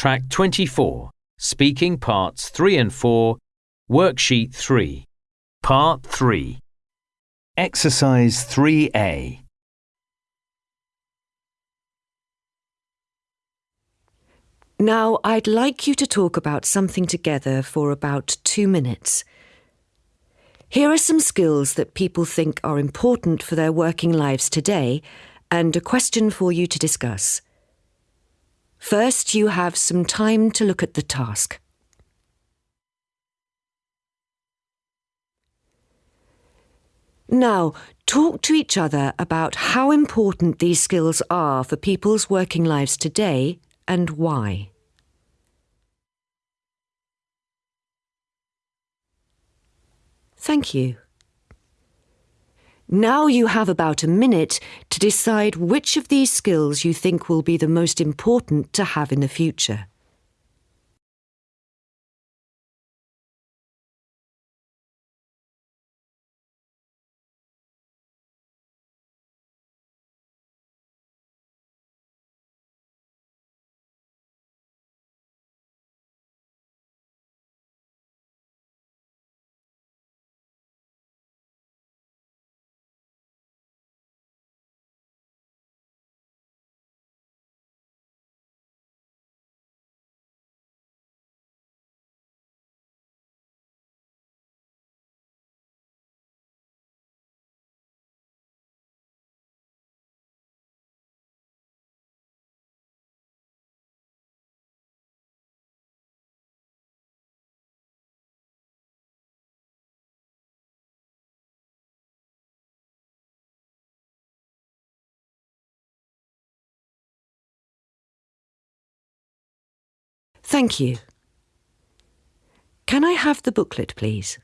Track 24, Speaking Parts 3 and 4, Worksheet 3. Part 3. Exercise 3A. Now, I'd like you to talk about something together for about two minutes. Here are some skills that people think are important for their working lives today, and a question for you to discuss. First, you have some time to look at the task. Now, talk to each other about how important these skills are for people's working lives today and why. Thank you. Now you have about a minute to decide which of these skills you think will be the most important to have in the future. Thank you. Can I have the booklet, please?